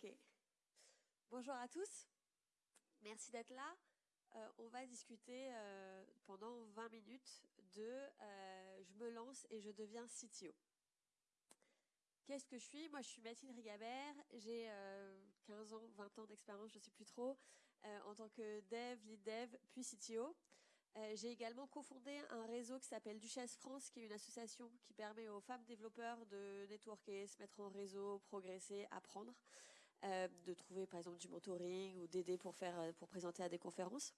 Ok. Bonjour à tous. Merci d'être là. Euh, on va discuter euh, pendant 20 minutes de euh, je me lance et je deviens CTO. Qu'est-ce que je suis? Moi, je suis Mathilde Rigabert. J'ai 15 ans, 20 ans d'expérience, je ne sais plus trop, en tant que dev, lead dev, puis CTO. J'ai également cofondé un réseau qui s'appelle Duchesse France, qui est une association qui permet aux femmes développeurs de networker, se mettre en réseau, progresser, apprendre. Euh, de trouver par exemple du mentoring ou d'aider pour faire euh, pour présenter à des conférences.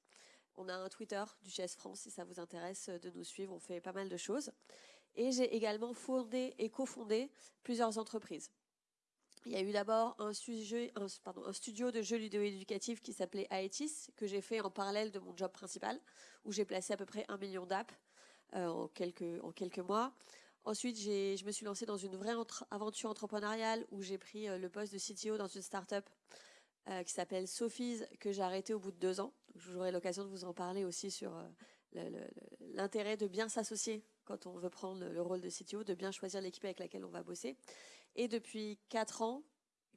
On a un Twitter du GS France si ça vous intéresse de nous suivre, on fait pas mal de choses. Et j'ai également fondé et cofondé plusieurs entreprises. Il y a eu d'abord un, studio de jeux vidéo-éducatifs qui s'appelait Aetis, que j'ai fait en parallèle de mon job principal, où j'ai placé à peu près un million d'apps euh, en, quelques, en quelques mois. Ensuite, je me suis lancée dans une vraie aventure entrepreneuriale où j'ai pris euh, le poste de CTO dans une start-up euh, qui s'appelle Sophie's, que j'ai arrêté au bout de deux ans. J'aurai l'occasion de vous en parler aussi sur euh, l'intérêt de bien s'associer quand on veut prendre le rôle de CTO, de bien choisir l'équipe avec laquelle on va bosser. Et depuis quatre ans,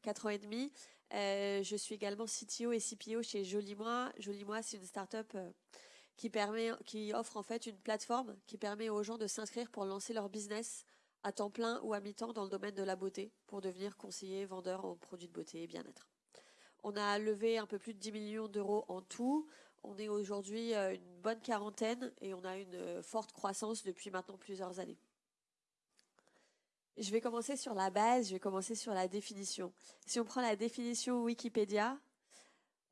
quatre ans et demi, je suis également CTO et CPO chez Jolimois. Jolimois, c'est une start-up qui offre en fait une plateforme qui permet aux gens de s'inscrire pour lancer leur business à temps plein ou à mi-temps dans le domaine de la beauté pour devenir conseiller, vendeur en produits de beauté et bien-être. On a levé un peu plus de 10 millions d'euros en tout. On est aujourd'hui euh, une bonne quarantaine et on a une euh, forte croissance depuis maintenant plusieurs années. Je vais commencer sur la base, je vais commencer sur la définition. Si on prend la définition Wikipédia,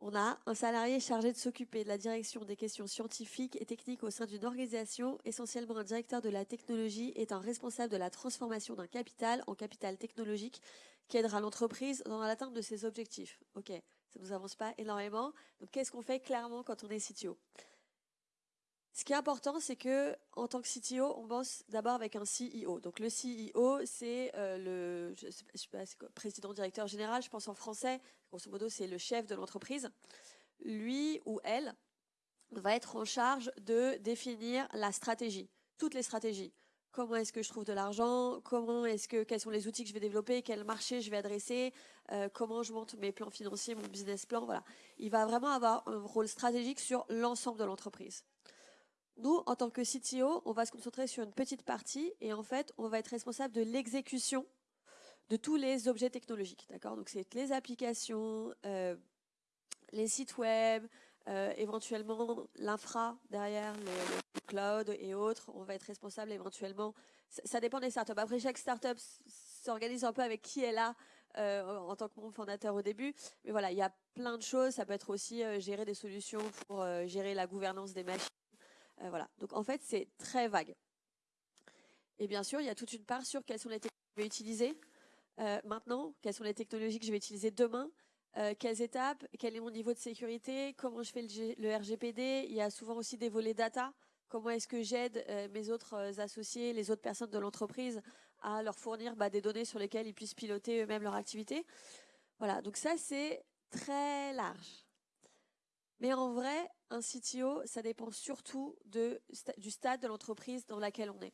on a un salarié chargé de s'occuper de la direction des questions scientifiques et techniques au sein d'une organisation. Essentiellement, un directeur de la technologie est un responsable de la transformation d'un capital en capital technologique qui aidera l'entreprise dans l'atteinte de ses objectifs. Ok, ça ne nous avance pas énormément. Donc, qu'est-ce qu'on fait clairement quand on est CTO ce qui est important, c'est que en tant que CTO, on bosse d'abord avec un CEO. Donc le CEO, c'est euh, le président directeur général, je pense en français. Grosso modo, c'est le chef de l'entreprise. Lui ou elle va être en charge de définir la stratégie, toutes les stratégies. Comment est-ce que je trouve de l'argent? Comment est-ce que quels sont les outils que je vais développer? Quel marché je vais adresser? Euh, Comment je monte mes plans financiers, mon business plan? Voilà. Il va vraiment avoir un rôle stratégique sur l'ensemble de l'entreprise. Nous, en tant que CTO, on va se concentrer sur une petite partie et en fait, on va être responsable de l'exécution de tous les objets technologiques. D'accord? Donc, c'est les applications, euh, les sites web, euh, éventuellement l'infra derrière, le, cloud et autres. On va être responsable éventuellement. Ça, dépend des startups. Après, chaque startup s'organise un peu avec qui est là euh, en tant que membre fondateur au début. Mais voilà, il y a plein de choses. Ça peut être aussi gérer des solutions pour gérer la gouvernance des machines euh, voilà. Donc en fait, c'est très vague. Et bien sûr, il y a toute une part sur quelles sont les technologies que je vais utiliser euh, maintenant, quelles sont les technologies que je vais utiliser demain, euh, quelles étapes, quel est mon niveau de sécurité, comment je fais le, RGPD. Il y a souvent aussi des volets data. Comment est-ce que j'aide mes autres associés, les autres personnes de l'entreprise à leur fournir bah, des données sur lesquelles ils puissent piloter eux-mêmes leur activité? Voilà, donc ça c'est très large. Mais en vrai, un CTO, ça dépend surtout du stade de l'entreprise dans laquelle on est.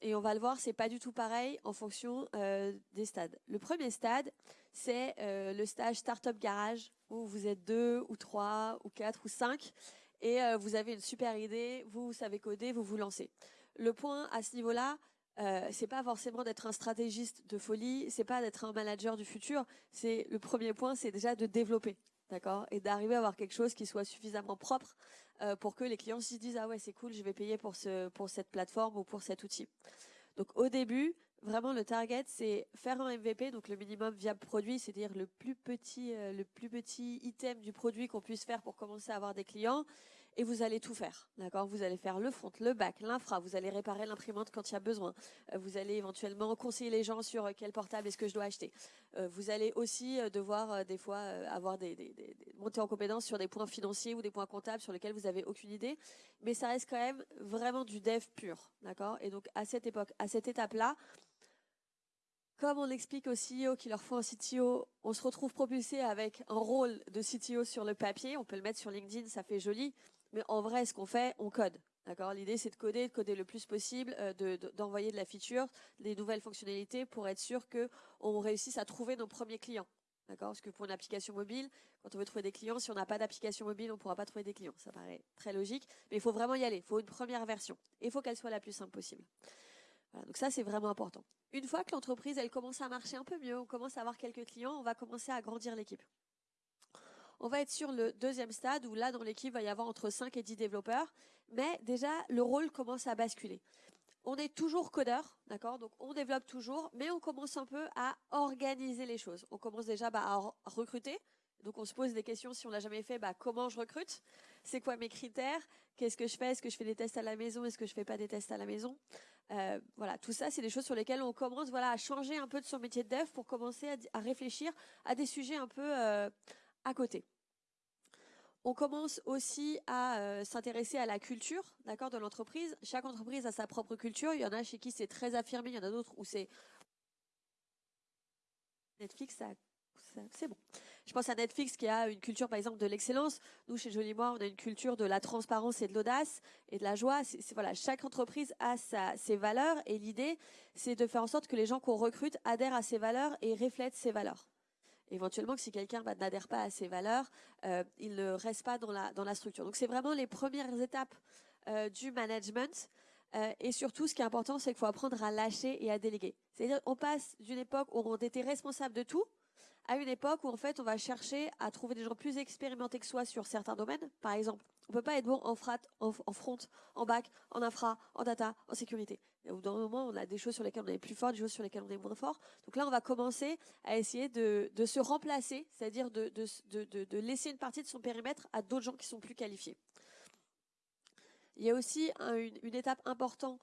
Et on va le voir, c'est pas du tout pareil en fonction euh, des stades. Le premier stade, c'est euh, le stage Startup Garage, où vous êtes deux ou trois ou quatre ou cinq, et euh, vous avez une super idée, vous, savez coder, vous vous lancez. Le point à ce niveau-là, c'est pas forcément d'être un stratégiste de folie, c'est pas d'être un manager du futur. C'est le premier point, c'est déjà de développer d'accord? Et d'arriver à avoir quelque chose qui soit suffisamment propre euh, pour que les clients se disent ah ouais c'est cool, je vais payer pour ce pour cette plateforme ou pour cet outil. Donc au début, vraiment le target c'est faire un MVP, donc le minimum viable produit, c'est-à-dire le plus petit euh, le plus petit item du produit qu'on puisse faire pour commencer à avoir des clients et vous allez tout faire. D'accord? Vous allez faire le front, le back, l'infra, vous allez réparer l'imprimante quand il y a besoin. Euh, vous allez éventuellement conseiller les gens sur euh, quel portable est-ce que je dois acheter. Euh, vous allez aussi devoir des fois avoir des, des, monter en compétence sur des points financiers ou des points comptables sur lesquels vous avez aucune idée, mais ça reste quand même vraiment du dev pur, d'accord? Et donc à cette époque, à cette étape-là, comme on explique aux CEO qu'il leur faut un CTO, on se retrouve propulsé avec un rôle de CTO sur le papier. On peut le mettre sur LinkedIn, ça fait joli. Mais en vrai, ce qu'on fait, on code. D'accord? L'idée, c'est de coder, de coder le plus possible, euh, d'envoyer de, la feature, des nouvelles fonctionnalités pour être sûr qu'on réussisse à trouver nos premiers clients. D'accord? Parce que pour une application mobile, quand on veut trouver des clients, si on n'a pas d'application mobile, on ne pourra pas trouver des clients. Ça paraît très logique, mais il faut vraiment y aller. Il faut une première version. Et il faut qu'elle soit la plus simple possible. donc ça, c'est vraiment important. Une fois que l'entreprise, elle commence à marcher un peu mieux, on commence à avoir quelques clients, on va commencer à agrandir l'équipe. On va être sur le deuxième stade où là, dans l'équipe, il va y avoir entre 5 et 10 développeurs. Mais déjà, le rôle commence à basculer on est toujours codeur, d'accord? Donc on développe toujours, mais on commence un peu à organiser les choses. On commence déjà bah, à recruter. Donc on se pose des questions si on l'a jamais fait. Bah, comment je recrute? C'est quoi mes critères? Qu'est-ce que je fais? Est-ce que je fais des tests à la maison? Est-ce que je fais pas des tests à la maison? Euh, Voilà, tout ça, c'est des choses sur lesquelles on commence, voilà, à changer un peu de son métier de dev pour commencer à, réfléchir à des sujets un peu euh, à côté. On commence aussi à euh, s'intéresser à la culture, d'accord, de l'entreprise. Chaque entreprise a sa propre culture. Il y en a chez qui c'est très affirmé, il y en a d'autres où c'est Netflix, c'est bon. Je pense à Netflix qui a une culture, par exemple, de l'excellence. Nous, chez Moi, on a une culture de la transparence et de l'audace et de la joie. Voilà, chaque entreprise a ses valeurs et l'idée, c'est de faire en sorte que les gens qu'on recrute adhèrent à ces valeurs et reflètent ces valeurs éventuellement que si quelqu'un bah, n'adhère pas à ces valeurs, euh, il ne reste pas dans la, structure. Donc c'est vraiment les premières étapes euh, du management. Euh, et surtout, ce qui est important, c'est qu'il faut apprendre à lâcher et à déléguer. C'est-à-dire, on passe d'une époque où on était responsable de tout à une époque où en fait, on va chercher à trouver des gens plus expérimentés que soi sur certains domaines. Par exemple, on peut pas être bon en, frat, en, front, en back, en infra, en data, en sécurité. Au bout d'un moment, on a des choses sur lesquelles on est plus fort, des choses sur lesquelles on est moins fort. Donc là, on va commencer à essayer de, se remplacer, c'est-à-dire de, de, laisser une partie de son périmètre à d'autres gens qui sont plus qualifiés. Il y a aussi une, étape importante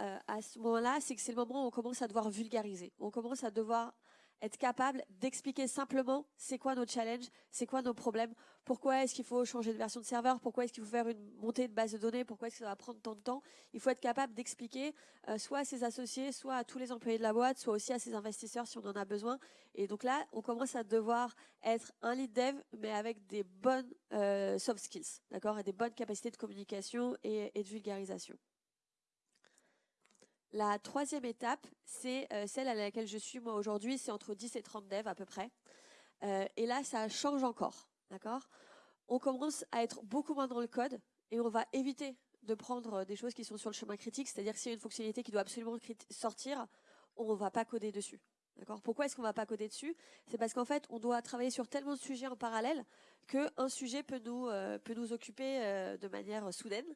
euh, à ce moment-là, c'est que c'est le moment où on commence à devoir vulgariser. On commence à devoir être capable d'expliquer simplement c'est quoi nos challenges, c'est quoi nos problèmes, pourquoi est-ce qu'il faut changer de version de serveur, pourquoi est-ce qu'il faut faire une montée de base de données, pourquoi est-ce que ça va prendre tant de temps. Il faut être capable d'expliquer euh, soit à ses associés, soit à tous les employés de la boîte, soit aussi à ses investisseurs si on en a besoin. Et donc là, on commence à devoir être un lead dev, mais avec des bonnes euh, soft skills, d'accord, et des bonnes capacités de communication et de vulgarisation. La troisième étape, c'est euh, celle à laquelle je suis moi aujourd'hui, c'est entre 10 et 30 devs à peu près. Euh, et là, ça change encore, d'accord? On commence à être beaucoup moins dans le code et on va éviter de prendre des choses qui sont sur le chemin critique, c'est-à-dire s'il y a une fonctionnalité qui doit absolument sortir, on ne va pas coder dessus. Pourquoi est-ce qu'on ne va pas coder dessus? C'est parce qu'en fait, on doit travailler sur tellement de sujets en parallèle qu'un sujet peut nous, euh, peut nous occuper de manière soudaine.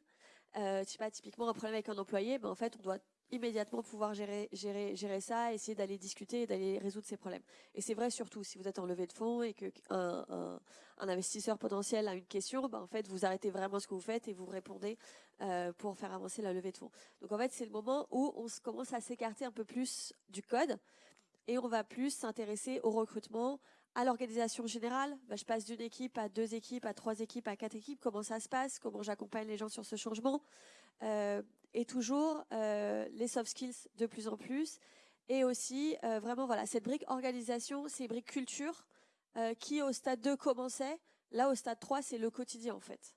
Euh, sais pas, typiquement un problème avec un employé, ben en fait, on doit immédiatement pouvoir gérer, gérer, gérer ça, essayer d'aller discuter et d'aller résoudre ces problèmes. Et c'est vrai surtout si vous êtes en levée de fonds et que un, investisseur potentiel a une question, ben en fait vous arrêtez vraiment ce que vous faites et vous répondez euh, pour faire avancer la levée de fonds. Donc en fait c'est le moment où on commence à s'écarter un peu plus du code et on va plus s'intéresser au recrutement, à l'organisation générale. Ben, je passe d'une équipe à deux équipes, à trois équipes, à quatre équipes. Comment ça se passe? Comment j'accompagne les gens sur ce changement? Euh, et toujours euh, les soft skills de plus en plus. Et aussi, euh, vraiment, voilà, cette brique organisation, ces briques culture euh, qui, au stade 2, commençait. Là, au stade 3, c'est le quotidien, en fait.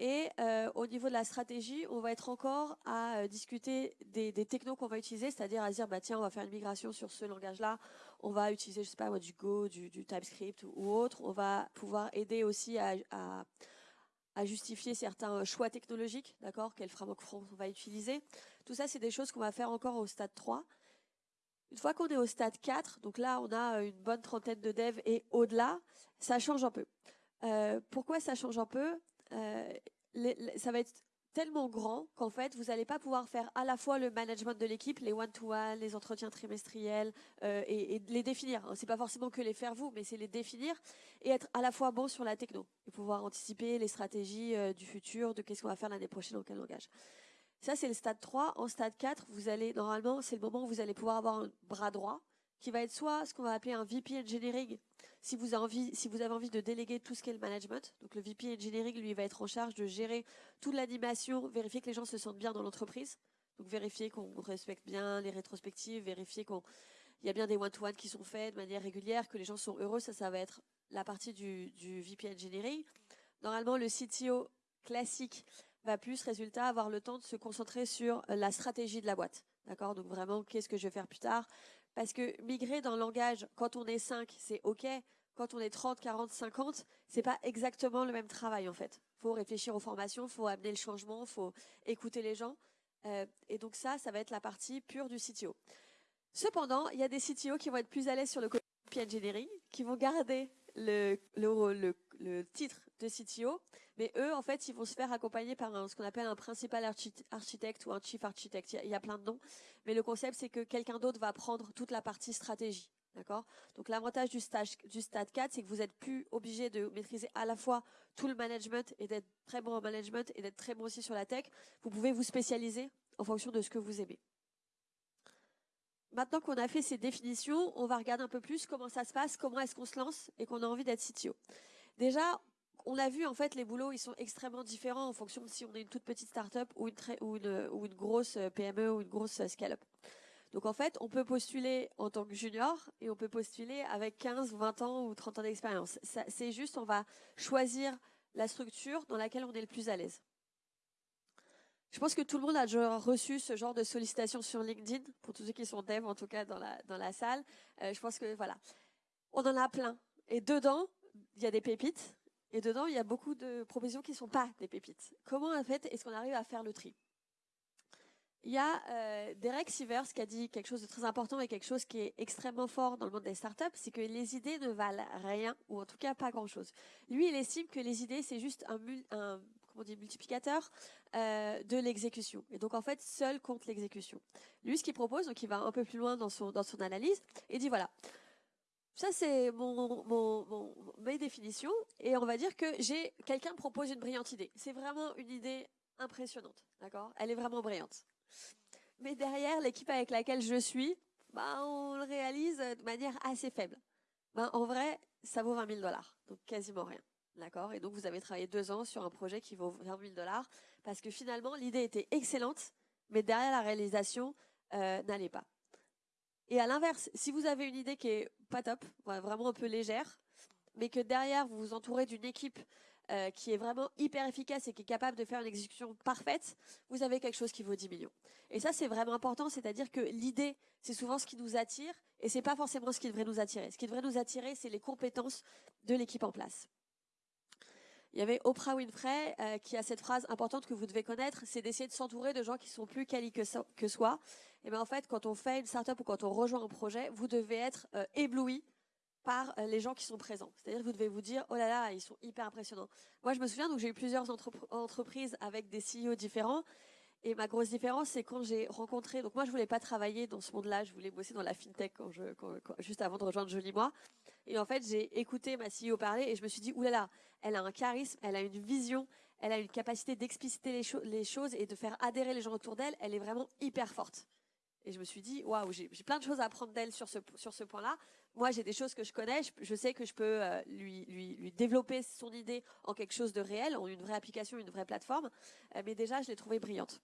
Et au niveau de la stratégie, on va être encore à discuter des, technos qu'on va utiliser, c'est-à-dire à dire, bah, tiens, on va faire une migration sur ce langage-là, on va utiliser, je sais pas, du Go, du, TypeScript ou, autre. On va pouvoir aider aussi à à justifier certains euh, choix technologiques, d'accord, quel framework front on va utiliser. Tout ça, c'est des choses qu'on va faire encore au stade 3. Une fois qu'on est au stade 4, donc là, on a une bonne trentaine de devs et au-delà, ça change un peu. Euh, pourquoi ça change un peu? Euh, Ça va être tellement grand qu'en fait, vous n'allez pas pouvoir faire à la fois le management de l'équipe, les one-to-one, les entretiens trimestriels, euh, et, les définir. C'est pas forcément que les faire vous, mais c'est les définir et être à la fois bon sur la techno et pouvoir anticiper les stratégies euh, du futur, de qu'est-ce qu'on va faire l'année prochaine, dans quel langage. Ça, c'est le stade 3. En stade 4, vous allez, normalement, c'est le moment où vous allez pouvoir avoir un bras droit qui va être soit ce qu'on va appeler un VP Engineering, si vous, avez envie, de déléguer tout ce qui est le management. Donc le VP Engineering, lui, va être en charge de gérer toute l'animation, vérifier que les gens se sentent bien dans l'entreprise. Donc vérifier qu'on respecte bien les rétrospectives, vérifier qu'il y a bien des one-to-one qui sont faits de manière régulière, que les gens sont heureux. Ça, ça va être la partie du, du VP Engineering. Normalement, le CTO classique va plus, résultat, avoir le temps de se concentrer sur la stratégie de la boîte. D'accord? Donc vraiment, qu'est-ce que je vais faire plus tard? Parce que migrer dans le langage, quand on est 5, c'est OK. Quand on est 30, 40, 50, c'est pas exactement le même travail, en fait. Faut réfléchir aux formations, faut amener le changement, faut écouter les gens. Euh, et donc ça, ça va être la partie pure du CTO. Cependant, il y a des CTO qui vont être plus à l'aise sur le côté engineering, qui vont garder le, titre de CTO, mais eux, en fait, ils vont se faire accompagner par ce qu'on appelle un principal architecte ou un chief architect. Il y, a, plein de noms, mais le concept, c'est que quelqu'un d'autre va prendre toute la partie stratégie. D'accord? Donc l'avantage du, stage, du stade 4, c'est que vous êtes plus obligé de maîtriser à la fois tout le management et d'être très bon en management et d'être très bon aussi sur la tech. Vous pouvez vous spécialiser en fonction de ce que vous aimez. Maintenant qu'on a fait ces définitions, on va regarder un peu plus comment ça se passe, comment est-ce qu'on se lance et qu'on a envie d'être CTO. Déjà, on l'a vu, en fait, les boulots, ils sont extrêmement différents en fonction de si on est une toute petite start-up ou une, ou une, ou une grosse PME ou une grosse scale-up. Donc, en fait, on peut postuler en tant que junior et on peut postuler avec 15, 20 ans ou 30 ans d'expérience. C'est juste, on va choisir la structure dans laquelle on est le plus à l'aise. Je pense que tout le monde a déjà reçu ce genre de sollicitation sur LinkedIn, pour tous ceux qui sont devs en tout cas dans la, dans la salle. Euh, je pense que voilà, on en a plein. Et dedans, il y a des pépites. Et dedans, il y a beaucoup de propositions qui ne sont pas des pépites. Comment en fait est-ce qu'on arrive à faire le tri? Il y a euh, Derek Sivers qui a dit quelque chose de très important et quelque chose qui est extrêmement fort dans le monde des startups, c'est que les idées ne valent rien, ou en tout cas pas grand-chose. Lui, il estime que les idées, c'est juste un, multiplicateur euh, de l'exécution. Et donc en fait, seul compte l'exécution. Lui, ce qu'il propose, donc il va un peu plus loin dans son analyse, et dit voilà, ça c'est mon, mon, mes définitions, et on va dire que j'ai quelqu'un propose une brillante idée. C'est vraiment une idée impressionnante, d'accord? Elle est vraiment brillante. Mais derrière, l'équipe avec laquelle je suis, bah, on le réalise de manière assez faible. Ben, en vrai, ça vaut 20 000 dollars, donc quasiment rien. D'accord? Et donc, vous avez travaillé deux ans sur un projet qui vaut 20 000 dollars parce que finalement, l'idée était excellente, mais derrière la réalisation, euh, n'allait pas. Et à l'inverse, si vous avez une idée qui est pas top, vraiment un peu légère, mais que derrière, vous vous entourez d'une équipe euh, qui est vraiment hyper efficace et qui est capable de faire une exécution parfaite, vous avez quelque chose qui vaut 10 millions. Et ça, c'est vraiment important, c'est-à-dire que l'idée, c'est souvent ce qui nous attire et c'est pas forcément ce qui devrait nous attirer. Ce qui devrait nous attirer, c'est les compétences de l'équipe en place. Il y avait Oprah Winfrey euh, qui a cette phrase importante que vous devez connaître, c'est d'essayer de s'entourer de gens qui sont plus quali que, que soi. Et bien en fait, quand on fait une startup ou quand on rejoint un projet, vous devez être euh, ébloui par euh, les gens qui sont présents. C'est-à-dire que vous devez vous dire, oh là là, ils sont hyper impressionnants. Moi, je me souviens, donc j'ai eu plusieurs entreprises avec des CEO différents. Et ma grosse différence, c'est quand j'ai rencontré. Donc moi, je voulais pas travailler dans ce monde-là. Je voulais bosser dans la fintech juste avant de rejoindre Jolie Moi. Et en fait, j'ai écouté ma CEO parler et je me suis dit, oulala, elle a un charisme, elle a une vision, elle a une capacité d'expliciter les, choses et de faire adhérer les gens autour d'elle. Elle est vraiment hyper forte. Et je me suis dit, waouh, j'ai plein de choses à apprendre d'elle sur ce, point-là. Moi, j'ai des choses que je connais, je, sais que je peux euh, lui développer son idée en quelque chose de réel, en une vraie application, une vraie plateforme. Euh, mais déjà, je l'ai trouvée brillante.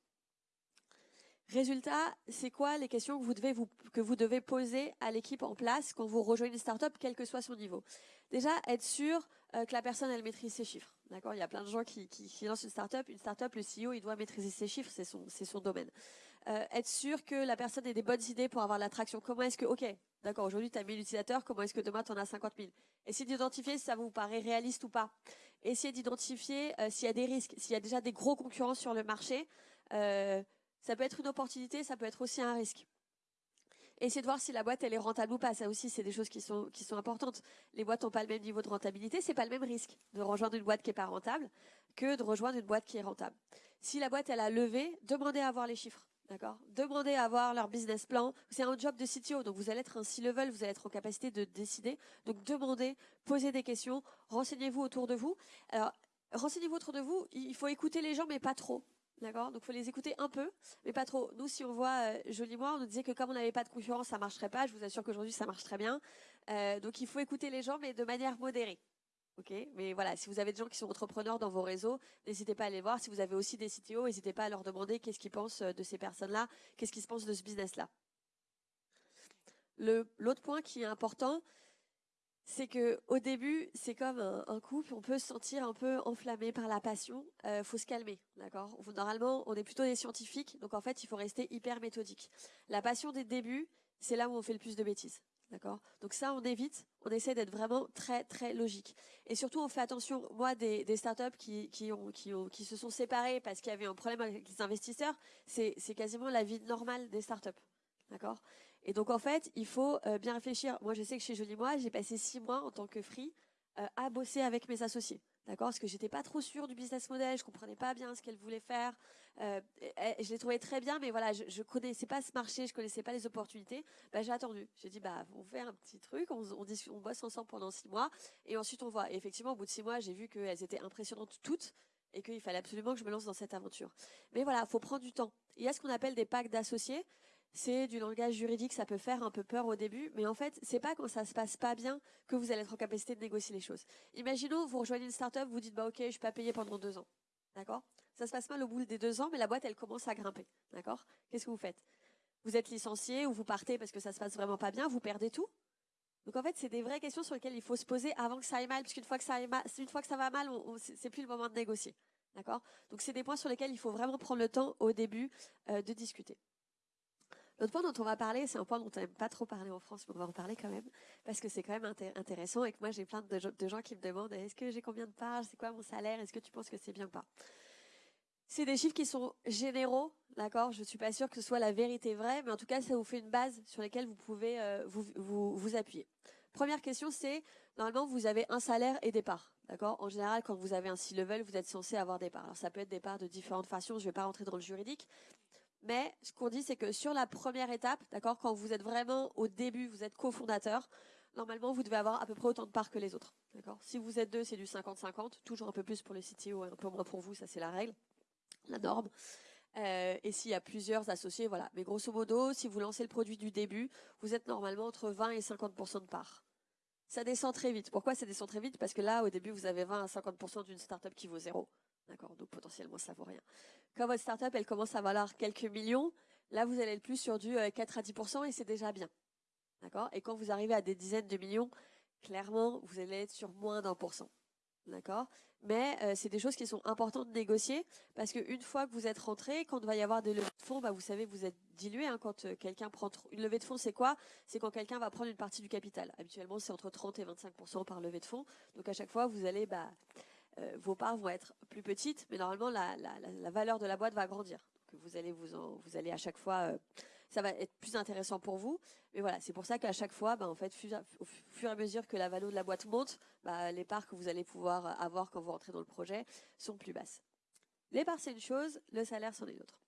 Résultat, c'est quoi les questions que vous devez, poser à l'équipe en place quand vous rejoignez une startup, quel que soit son niveau? Déjà, être sûr euh, que la personne, elle maîtrise ses chiffres. D'accord? Il y a plein de gens qui, lancent une startup. Une startup, le CEO, il doit maîtriser ses chiffres, c'est son, domaine. Euh, être sûr que la personne ait des bonnes idées pour avoir l'attraction. Comment est-ce que, ok, d'accord, aujourd'hui tu as 1000 utilisateurs, comment est-ce que demain tu en as 50 000 Essayez d'identifier si ça vous paraît réaliste ou pas. Essayez d'identifier euh, s'il y a des risques, s'il y a déjà des gros concurrents sur le marché. Ça peut être une opportunité, ça peut être aussi un risque. Essayez de voir si la boîte elle est rentable ou pas. Ça aussi, c'est des choses qui sont qui sont importantes. Les boîtes n'ont pas le même niveau de rentabilité, c'est pas le même risque de rejoindre une boîte qui est pas rentable que de rejoindre une boîte qui est rentable. Si la boîte elle a levé, demandez à voir les chiffres. D'accord? Demandez à voir leur business plan. C'est un job de CTO, donc vous allez être un C-level, vous allez être en capacité de décider. Donc demandez, posez des questions, renseignez-vous autour de vous. Alors, renseignez-vous autour de vous, il faut écouter les gens, mais pas trop. D'accord? Donc, faut les écouter un peu, mais pas trop. Nous, si on voit euh, Joli Moi, on nous disait que comme on n'avait pas de concurrence, ça marcherait pas. Je vous assure qu'aujourd'hui, ça marche très bien. Euh, donc, il faut écouter les gens, mais de manière modérée. Ok? Mais voilà, si vous avez des gens qui sont entrepreneurs dans vos réseaux, n'hésitez pas à les voir. Si vous avez aussi des CTO, n'hésitez pas à leur demander qu'est-ce qu'ils pensent euh, de ces personnes-là, qu'est-ce qu'ils pensent de ce business-là. L'autre point qui est important, c'est que au début, c'est comme un, couple, on peut se sentir un peu enflammé par la passion. Euh, faut se calmer, d'accord? Normalement, on est plutôt des scientifiques, donc en fait, il faut rester hyper méthodique. La passion des débuts, c'est là où on fait le plus de bêtises. D'accord? Donc ça, on évite, on essaie d'être vraiment très, très logique. Et surtout, on fait attention, moi, des, startups qui, qui, ont, qui se sont séparées parce qu'il y avait un problème avec les investisseurs, c'est quasiment la vie normale des startups. D'accord? Et donc, en fait, il faut euh, bien réfléchir. Moi, je sais que chez Jolie Moi, j'ai passé six mois en tant que free euh, à bosser avec mes associés. D'accord? Parce que j'étais pas trop sûre du business model, je comprenais pas bien ce qu'elle voulait faire. Euh, je l'ai trouvé très bien, mais voilà, je, je connaissais pas ce marché, je connaissais pas les opportunités. Bah, j'ai attendu. J'ai dit, bah, on fait un petit truc, on, on, on bosse ensemble pendant six mois, et ensuite on voit. Et effectivement, au bout de six mois, j'ai vu qu'elles étaient impressionnantes toutes, et qu'il fallait absolument que je me lance dans cette aventure. Mais voilà, faut prendre du temps. Il y a ce qu'on appelle des packs d'associés c'est du langage juridique, ça peut faire un peu peur au début, mais en fait, c'est pas quand ça se passe pas bien que vous allez être en capacité de négocier les choses. Imaginons, vous rejoignez une startup, vous dites, bah, ok, je suis pas payé pendant deux ans. D'accord? Ça se passe mal au bout des deux ans, mais la boîte, elle commence à grimper. D'accord? Qu'est-ce que vous faites? Vous êtes licencié ou vous partez parce que ça se passe vraiment pas bien, vous perdez tout? Donc en fait, c'est des vraies questions sur lesquelles il faut se poser avant que ça aille mal, puisqu'une fois que ça une fois que ça va mal, c'est plus le moment de négocier. D'accord? Donc c'est des points sur lesquels il faut vraiment prendre le temps au début euh, de discuter. L'autre point dont on va parler, c'est un point dont on n'aime pas trop parler en France, mais on va en parler quand même, parce que c'est quand même intéressant et que moi j'ai plein de, gens qui me demandent est-ce que j'ai combien de parts, c'est quoi mon salaire, est-ce que tu penses que c'est bien ou pas? C'est des chiffres qui sont généraux, d'accord? Je suis pas sûre que ce soit la vérité vraie, mais en tout cas ça vous fait une base sur laquelle vous pouvez euh, vous, vous, vous appuyer. Première question, c'est normalement vous avez un salaire et des parts. D'accord? En général, quand vous avez un C-level, vous êtes censé avoir des parts. Alors ça peut être des parts de différentes façons, je ne vais pas rentrer dans le juridique, mais ce qu'on dit, c'est que sur la première étape, d'accord, quand vous êtes vraiment au début, vous êtes cofondateur, normalement, vous devez avoir à peu près autant de parts que les autres. D'accord Si vous êtes deux, c'est du 50-50, toujours un peu plus pour le CTO et un peu moins pour vous, ça c'est la règle, la norme. Euh, et s'il y a plusieurs associés, voilà. Mais grosso modo, si vous lancez le produit du début, vous êtes normalement entre 20 et 50% de parts. Ça descend très vite. Pourquoi ça descend très vite? Parce que là, au début, vous avez 20 à 50% d'une startup qui vaut zéro. D'accord Donc potentiellement, ça vaut rien. Quand votre startup, elle commence à valoir quelques millions, là, vous allez être plus sur du 4 euh, à 10% et c'est déjà bien. D'accord? Et quand vous arrivez à des dizaines de millions, clairement, vous allez être sur moins d'un pour cent. D'accord? Mais euh, c'est des choses qui sont importantes de négocier parce qu'une fois que vous êtes rentré, quand il va y avoir des levées de fonds, bah, vous savez, vous êtes dilué. Hein, quand euh, quelqu'un prend une levée de fonds, c'est quoi? C'est quand quelqu'un va prendre une partie du capital. Habituellement, c'est entre 30 et 25 par levée de fonds. Donc à chaque fois, vous allez bah, vos parts vont être plus petites, mais normalement la, valeur de la boîte va grandir. Vous allez vous, vous allez à chaque fois, euh, ça va être plus intéressant pour vous. Mais voilà, c'est pour ça qu'à chaque fois, bah, en fait, au fur et à mesure que la valeur de la boîte monte, bah, les parts que vous allez pouvoir avoir quand vous rentrez dans le projet sont plus basses. Les parts c'est une chose, le salaire c'en est une autre.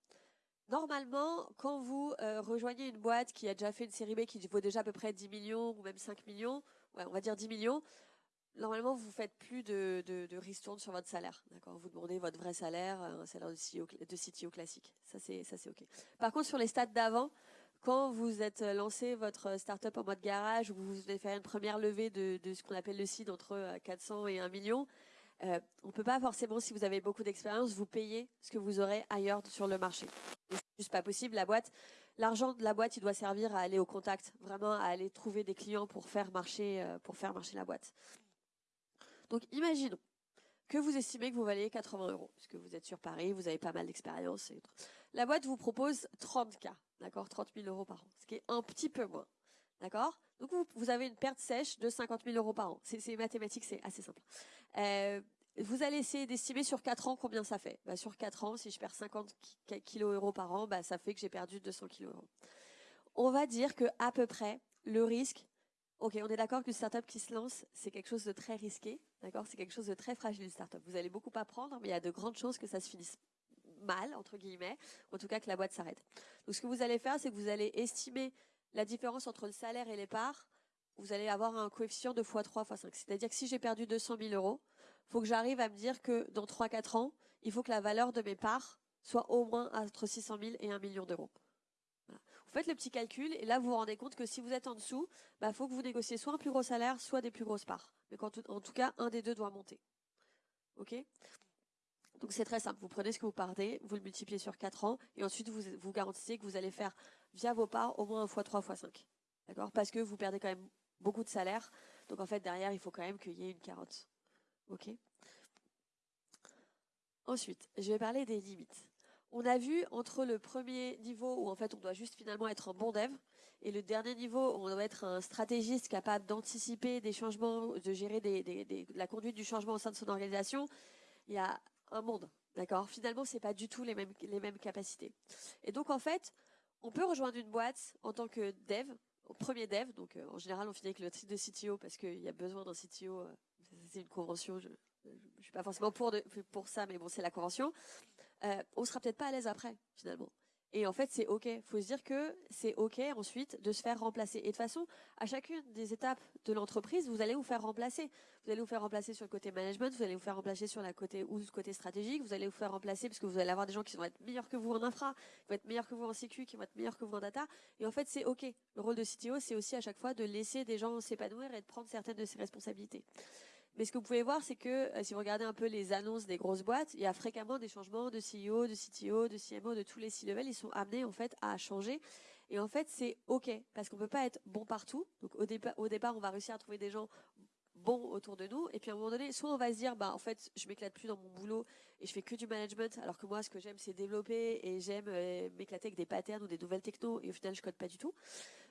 Normalement, quand vous euh, rejoignez une boîte qui a déjà fait une série B qui vaut déjà à peu près 10 millions ou même 5 millions, on va dire 10 millions, normalement, vous faites plus de, de, sur votre salaire. D'accord? Vous demandez votre vrai salaire, un salaire de CTO, CTO classique. Ça, c'est, ça, c'est OK. Par contre, sur les stades d'avant, quand vous êtes lancé votre startup en mode garage, ou vous avez fait une première levée de, ce qu'on appelle le seed entre 400 euh, et 1 million, euh, on peut pas forcément, si vous avez beaucoup d'expérience, vous payer ce que vous aurez ailleurs sur le marché. C'est juste pas possible. La boîte, l'argent de la boîte, il doit servir à aller au contact, vraiment à aller trouver des clients pour faire marcher, euh, pour faire marcher la boîte. Donc imaginons que vous estimez que vous valez 80 euros, puisque vous êtes sur Paris, vous avez pas mal d'expérience. La boîte vous propose 30K, d'accord 30 000 euros par an, ce qui est un petit peu moins. D'accord? Donc vous, avez une perte sèche de 50 000 euros par an. C'est mathématique, c'est assez simple. Euh, vous allez essayer d'estimer sur 4 ans combien ça fait. Bah, sur 4 ans, si je perds 50 kilos euros par an, bah, ça fait que j'ai perdu 200 kilos euros. On va dire que à peu près le risque Ok, on est d'accord qu'une startup qui se lance, c'est quelque chose de très risqué, d'accord? C'est quelque chose de très fragile, une startup. Vous allez beaucoup apprendre, mais il y a de grandes chances que ça se finisse mal, entre guillemets, en tout cas que la boîte s'arrête. Donc ce que vous allez faire, c'est que vous allez estimer la différence entre le salaire et les parts. Vous allez avoir un coefficient de x3, x5. C'est-à-dire que si j'ai perdu 200 000 euros, faut que j'arrive à me dire que dans 3-4 ans, il faut que la valeur de mes parts soit au moins entre 600 000 et 1 million d'euros faites le petit calcul et là vous vous rendez compte que si vous êtes en dessous, il bah, faut que vous négociez soit un plus gros salaire, soit des plus grosses parts. Mais en tout cas, un des deux doit monter. Ok? Donc c'est très simple. Vous prenez ce que vous partez, vous le multipliez sur 4 ans et ensuite vous vous garantissez que vous allez faire via vos parts au moins un fois 3 fois 5. D'accord? Parce que vous perdez quand même beaucoup de salaire. Donc en fait derrière, il faut quand même qu'il y ait une carotte. Ok? Ensuite, je vais parler des limites on a vu entre le premier niveau où en fait on doit juste finalement être un bon dev et le dernier niveau où on doit être un stratégiste capable d'anticiper des changements, de gérer la conduite du changement au sein de son organisation, il y a un monde. D'accord? Finalement, c'est pas du tout les mêmes, capacités. Et donc, en fait, on peut rejoindre une boîte en tant que dev, au premier dev. Donc, euh, en général, on finit avec le titre de CTO parce qu'il y a besoin d'un CTO. Euh, c'est une convention. Je, ne suis pas forcément pour, pour ça, mais bon, c'est la convention. Euh, on sera peut-être pas à l'aise après, finalement. Et en fait, c'est OK. Il faut se dire que c'est OK ensuite de se faire remplacer. Et de toute façon, à chacune des étapes de l'entreprise, vous allez vous faire remplacer. Vous allez vous faire remplacer sur le côté management, vous allez vous faire remplacer sur la côté ou le côté stratégique, vous allez vous faire remplacer parce que vous allez avoir des gens qui vont être meilleurs que vous en infra, qui vont être meilleurs que vous en sécu, qui vont être meilleurs que vous en data. Et en fait, c'est OK. Le rôle de CTO, c'est aussi à chaque fois de laisser des gens s'épanouir et de prendre certaines de ses responsabilités. Mais ce que vous pouvez voir, c'est que euh, si vous regardez un peu les annonces des grosses boîtes, il y a fréquemment des changements de CEO, de CTO, de CMO, de tous les C-level. Ils sont amenés en fait à changer. Et en fait, c'est OK parce qu'on peut pas être bon partout. Donc au, au départ, on va réussir à trouver des gens bon autour de nous. Et puis à un moment donné, soit on va se dire, bah en fait, je m'éclate plus dans mon boulot et je fais que du management, alors que moi, ce que j'aime, c'est développer et j'aime euh, m'éclater avec des patterns ou des nouvelles techno. Et au final, je code pas du tout.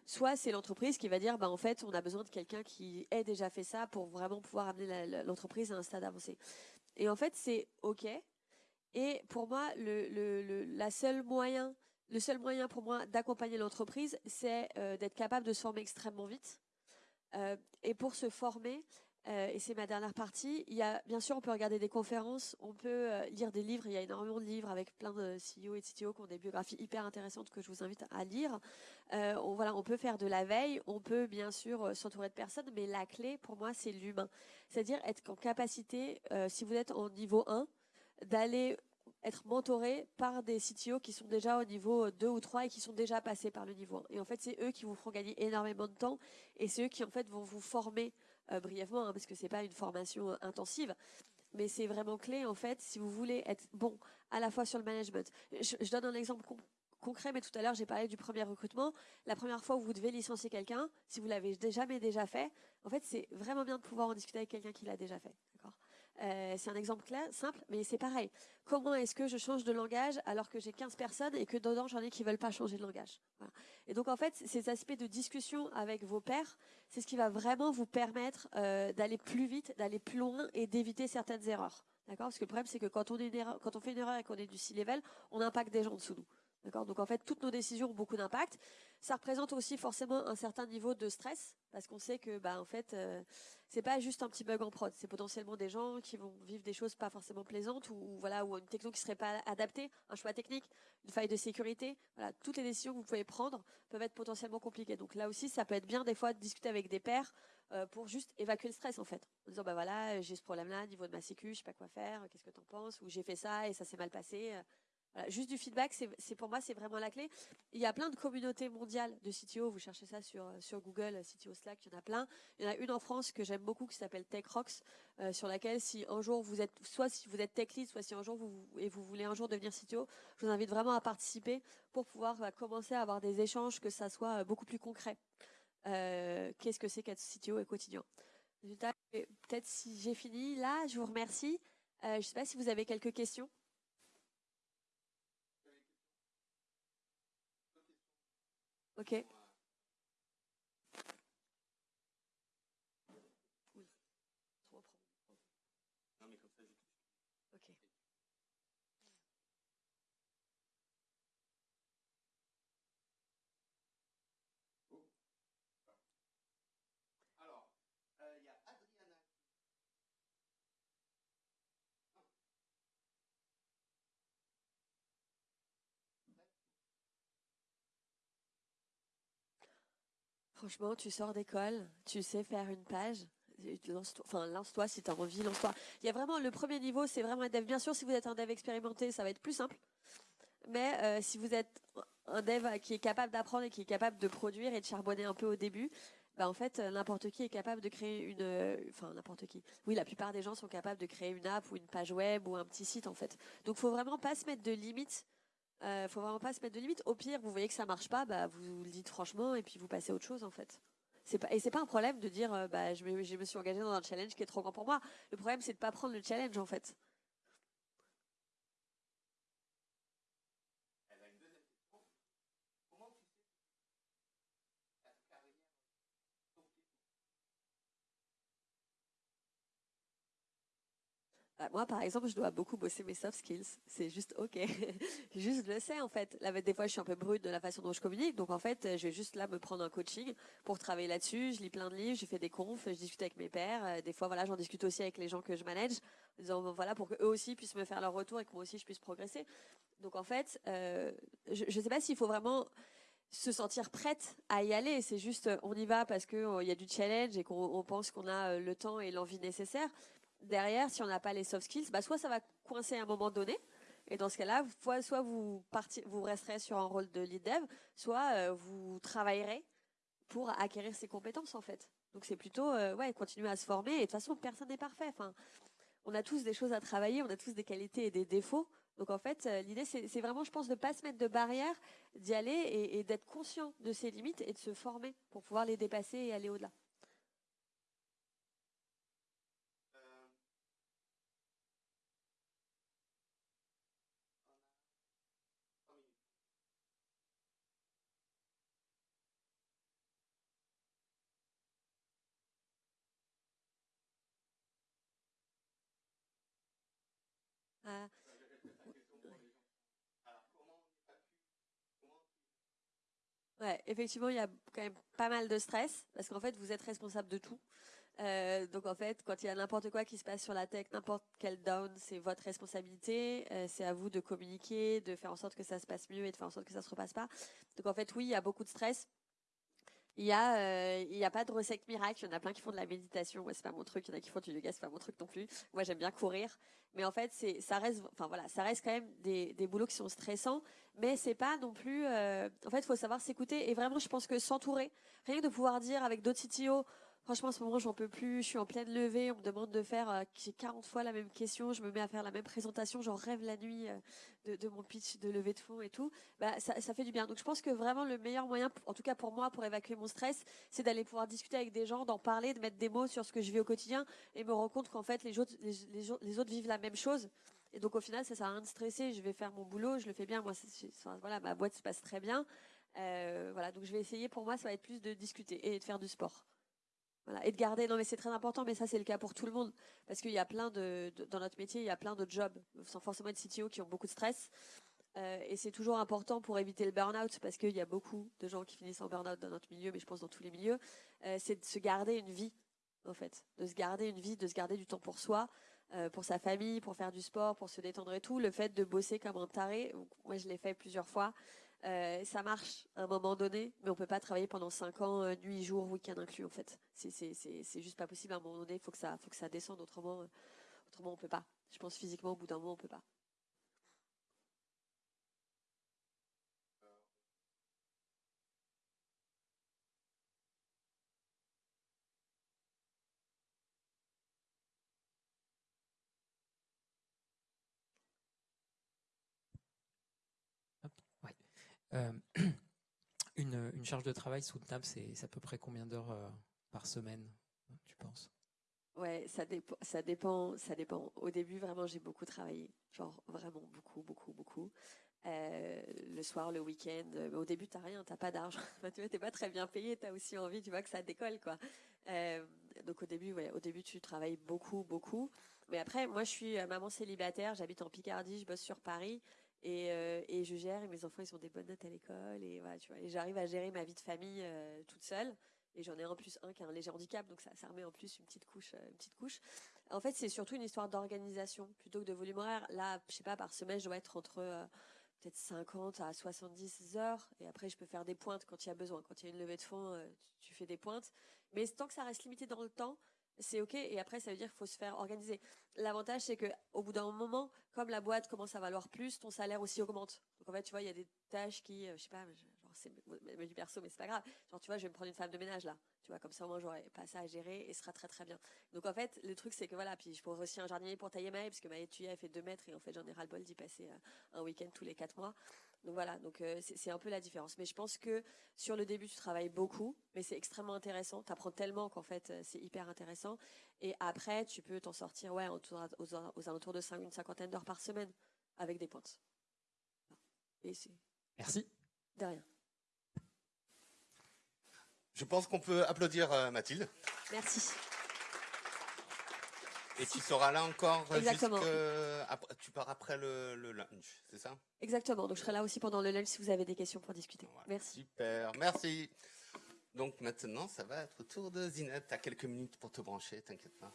Soit c'est l'entreprise qui va dire, bah en fait, on a besoin de quelqu'un qui ait déjà fait ça pour vraiment pouvoir amener l'entreprise à un stade avancé. Et en fait, c'est ok. Et pour moi, le, le, la seule moyen, le seul moyen pour moi d'accompagner l'entreprise, c'est euh, d'être capable de se former extrêmement vite et pour se former, euh, et c'est ma dernière partie, il y a, bien sûr, on peut regarder des conférences, on peut euh, lire des livres, il y a énormément de livres avec plein de CEO et de CTO qui ont des biographies hyper intéressantes que je vous invite à lire. on, voilà, on peut faire de la veille, on peut bien sûr s'entourer de personnes, mais la clé pour moi, c'est l'humain. C'est-à-dire être en capacité, si vous êtes en niveau 1, d'aller être mentoré par des CTO qui sont déjà au niveau 2 ou 3 et qui sont déjà passés par le niveau 1. Et en fait, c'est eux qui vous feront gagner énormément de temps et c'est eux qui en fait vont vous former euh, brièvement, hein, parce que c'est pas une formation euh, intensive, mais c'est vraiment clé en fait si vous voulez être bon à la fois sur le management. Je, donne un exemple concret, mais tout à l'heure j'ai parlé du premier recrutement. La première fois où vous devez licencier quelqu'un, si vous l'avez jamais déjà fait, en fait c'est vraiment bien de pouvoir en discuter avec quelqu'un qui l'a déjà fait. Euh, c'est un exemple clair, simple, mais c'est pareil. Comment est-ce que je change de langage alors que j'ai 15 personnes et que dedans j'en ai qui veulent pas changer de langage? Et donc en fait, ces aspects de discussion avec vos pairs, c'est ce qui va vraiment vous permettre euh, d'aller plus vite, d'aller plus loin et d'éviter certaines erreurs. D'accord? Parce que le problème c'est que quand on, fait une erreur et qu'on est du C-level, on impacte des gens en dessous de nous. D'accord? Donc en fait, toutes nos décisions ont beaucoup d'impact. Ça représente aussi forcément un certain niveau de stress parce qu'on sait que bah en fait euh, c'est pas juste un petit bug en prod, c'est potentiellement des gens qui vont vivre des choses pas forcément plaisantes ou, voilà ou une techno qui serait pas adaptée, un choix technique, une faille de sécurité. Toutes les décisions que vous pouvez prendre peuvent être potentiellement compliquées. Donc là aussi, ça peut être bien des fois de discuter avec des pairs euh, pour juste évacuer le stress en fait, en disant bah voilà j'ai ce problème là niveau de ma sécu, je sais pas quoi faire, qu'est-ce que t'en penses? Ou j'ai fait ça et ça s'est mal passé. Euh, juste du feedback, c'est pour moi c'est vraiment la clé. Il y a plein de communautés mondiales de CTO. Vous cherchez ça sur sur Google, CTO Slack, il y en a plein. Il y en a une en France que j'aime beaucoup qui s'appelle TechRox, euh, sur laquelle si un jour vous êtes, soit si vous êtes tech lead, soit si un jour vous et vous voulez un jour devenir CTO, je vous invite vraiment à participer pour pouvoir bah, commencer à avoir des échanges, que ça soit euh, beaucoup plus concret. Euh, Qu'est-ce que c'est qu'être CTO et quotidien? Peut-être si j'ai fini là, je vous remercie. Euh, je ne sais pas si vous avez quelques questions. Ok. Franchement, tu sors d'école, tu sais faire une page, lance-toi, enfin lance-toi si tu as envie, lance-toi. Il y a vraiment le premier niveau, c'est vraiment un dev. Bien sûr, si vous êtes un dev expérimenté, ça va être plus simple. Mais euh, si vous êtes un dev qui est capable d'apprendre et qui est capable de produire et de charbonner un peu au début, bah en fait n'importe qui est capable de créer une, enfin n'importe qui. Oui, la plupart des gens sont capables de créer une app ou une page web ou un petit site en fait. Donc faut vraiment pas se mettre de limites euh, faut vraiment pas se mettre de limites. Au pire, vous voyez que ça marche pas, bah vous le dites franchement et puis vous passez à autre chose en fait. C'est pas et c'est pas un problème de dire euh, bah je me, je me suis engagé dans un challenge qui est trop grand pour moi. Le problème c'est de pas prendre le challenge en fait. Moi, par exemple, je dois beaucoup bosser mes soft skills. C'est juste OK. juste, je le sais, en fait. Là, des fois, je suis un peu brute de la façon dont je communique. Donc, en fait, je vais juste là me prendre un coaching pour travailler là-dessus. Je lis plein de livres, je fais des confs, je discute avec mes pairs. Euh, des fois, voilà, j'en discute aussi avec les gens que je manage. Disant, voilà, pour qu'eux aussi puissent me faire leur retour et que moi aussi, je puisse progresser. Donc, en fait, euh, je ne sais pas s'il faut vraiment se sentir prête à y aller. C'est juste, on y va parce qu'il y a du challenge et qu'on pense qu'on a le temps et l'envie nécessaire derrière, si on n'a pas les soft skills, bah, soit ça va coincer à un moment donné, et dans ce cas-là, soit vous, resterez sur un rôle de lead dev, soit euh, vous travaillerez pour acquérir ces compétences en fait. Donc c'est plutôt euh, ouais, continuer à se former. Et de toute façon, personne n'est parfait. Enfin, on a tous des choses à travailler, on a tous des qualités et des défauts. Donc en fait, euh, l'idée c'est vraiment, je pense, de pas se mettre de barrières, d'y aller et, et d'être conscient de ses limites et de se former pour pouvoir les dépasser et aller au-delà. Ouais, effectivement, il y a quand même pas mal de stress parce qu'en fait, vous êtes responsable de tout. Euh, donc en fait, quand il y a n'importe quoi qui se passe sur la tech, n'importe quel down, c'est votre responsabilité. Euh, c'est à vous de communiquer, de faire en sorte que ça se passe mieux et de faire en sorte que ça se repasse pas. Donc en fait, oui, il y a beaucoup de stress. Il y a, euh, a pas de recette miracle. Il y en a plein qui font de la méditation. Moi, c'est pas mon truc. Il y en a qui font du yoga. C'est pas mon truc non plus. Moi, j'aime bien courir. Mais en fait, c'est, ça reste, enfin voilà, ça reste quand même des, des boulots qui sont stressants. Mais c'est pas non plus. Euh, en fait, il faut savoir s'écouter. Et vraiment, je pense que s'entourer, rien que de pouvoir dire avec d'autres CTO, Franchement, en ce moment, j'en peux plus. Je suis en pleine levée. On me demande de faire euh, 40 fois la même question. Je me mets à faire la même présentation. J'en rêve la nuit euh, de, mon pitch de levée de fonds et tout. Bah, ça, fait du bien. Donc, je pense que vraiment le meilleur moyen, en tout cas pour moi, pour évacuer mon stress, c'est d'aller pouvoir discuter avec des gens, d'en parler, de mettre des mots sur ce que je vis au quotidien et me rendre compte qu'en fait, les autres, les, autres vivent la même chose. Et donc, au final, ça sert à rien de stresser. Je vais faire mon boulot. Je le fais bien. Moi, voilà, ma boîte se passe très bien. Euh, voilà. Donc, je vais essayer. Pour moi, ça va être plus de discuter et de faire du sport. Et de garder, non mais c'est très important, mais ça c'est le cas pour tout le monde. Parce qu'il y a plein de, dans notre métier, il y a plein de jobs, sans forcément être CTO, qui ont beaucoup de stress. Euh, et c'est toujours important pour éviter le burn-out, parce qu'il y a beaucoup de gens qui finissent en burn-out dans notre milieu, mais je pense dans tous les milieux. Euh, c'est de se garder une vie, en fait. De se garder une vie, de se garder du temps pour soi, euh, pour sa famille, pour faire du sport, pour se détendre et tout. Le fait de bosser comme un taré, moi je l'ai fait plusieurs fois. Euh, ça marche à un moment donné, mais on peut pas travailler pendant 5 ans, euh, nuit, jour, week-end inclus en fait. C'est juste pas possible à un moment donné. Il faut que ça, descende. Autrement, euh, autrement on peut pas. Je pense physiquement au bout d'un moment on peut pas. Euh, une, une, charge de travail soutenable, c'est à peu près combien d'heures euh, par semaine, tu penses? Ouais, ça dépend, ça dépend, ça dépend. Au début, vraiment, j'ai beaucoup travaillé, genre vraiment beaucoup, beaucoup, beaucoup. Euh, le soir, le week-end. Au début, t'as rien, t'as pas d'argent. tu t'es pas très bien payé. T'as aussi envie, tu vois, que ça décolle, quoi. Donc au début, ouais, au début, tu travailles beaucoup, beaucoup. Mais après, moi, je suis maman célibataire. J'habite en Picardie, je bosse sur Paris. Et, euh, et, je gère et mes enfants ils ont des bonnes notes à l'école et voilà tu vois. Et j'arrive à gérer ma vie de famille euh, toute seule et j'en ai en plus un qui a un léger handicap donc ça, ça remet en plus une petite couche euh, une petite couche. En fait c'est surtout une histoire d'organisation plutôt que de volume horaire. Là je sais pas par semaine je dois être entre peut-être 50 à 70 heures et après je peux faire des pointes quand il y a besoin. Quand il y a une levée de fonds tu fais des pointes. Mais tant que ça reste limité dans le temps c'est ok. Et après, ça veut dire qu'il faut se faire organiser. L'avantage, c'est que au bout d'un moment, comme la boîte commence à valoir plus, ton salaire aussi augmente. Donc en fait, tu vois, il y a des tâches qui, euh, je sais pas, genre c'est du perso, mais c'est pas grave. Genre tu vois, je vais me prendre une femme de ménage là. Tu vois, comme ça au moins j'aurai pas ça à gérer et ce sera très très bien. Donc en fait, le truc c'est que voilà, puis je pourrais aussi un jardinier pour tailler Maë, parce que Maë tu elle fait 2 mètres et en fait j'en ai ras le bol d'y passer euh, un week-end tous les 4 mois. Donc voilà, donc euh, c'est un peu la différence. Mais je pense que sur le début, tu travailles beaucoup, mais c'est extrêmement intéressant. Tu apprends tellement qu'en fait, euh, c'est hyper intéressant. Et après, tu peux t'en sortir ouais, autour, aux, aux, alentours de 5, une cinquantaine d'heures par semaine avec des pointes. Et Merci. De rien. Je pense qu'on peut applaudir euh, Mathilde. Merci. Et tu seras là encore Exactement. après- tu pars après le, le lunch, c'est ça? Exactement. Donc je serai là aussi pendant le lunch si vous avez des questions pour discuter. Voilà. Merci. Super, merci. Donc maintenant, ça va être au tour de Zinette. T'as quelques minutes pour te brancher, t'inquiète pas.